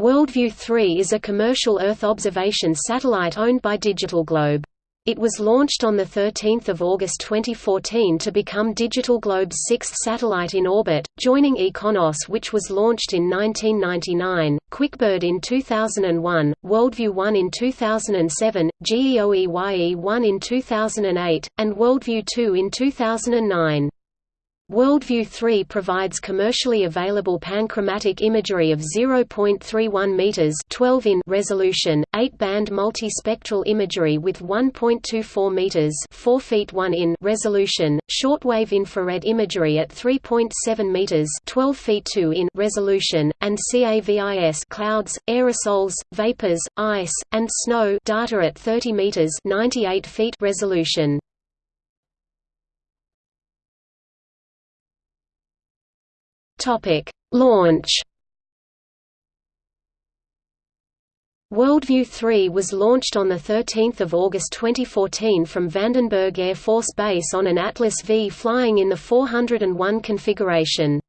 WorldView 3 is a commercial Earth observation satellite owned by Digital Globe. It was launched on 13 August 2014 to become Digital Globe's sixth satellite in orbit, joining IKONOS which was launched in 1999, QuickBird in 2001, WorldView 1 in 2007, GEOEYE 1 in 2008, and WorldView 2 in 2009. WorldView 3 provides commercially available panchromatic imagery of 0.31 meters 12 in resolution, 8-band multispectral imagery with 1.24 meters 4 feet 1 in resolution, shortwave infrared imagery at 3.7 meters 12 feet 2 in resolution, and CAVIS clouds, aerosols, vapors, ice, and snow data at 30 meters 98 feet resolution. Topic: Launch. WorldView 3 was launched on 13 August 2014 from Vandenberg Air Force Base on an Atlas V flying in the 401 configuration.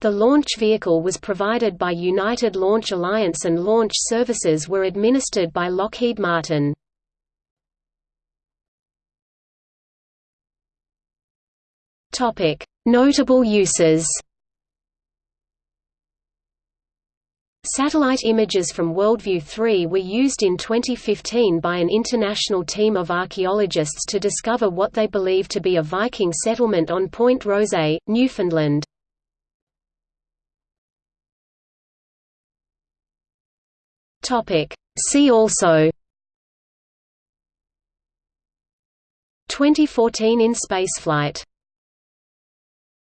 The launch vehicle was provided by United Launch Alliance and launch services were administered by Lockheed Martin. Notable uses Satellite images from WorldView 3 were used in 2015 by an international team of archaeologists to discover what they believe to be a Viking settlement on Point Rosee, Newfoundland. See also 2014 in spaceflight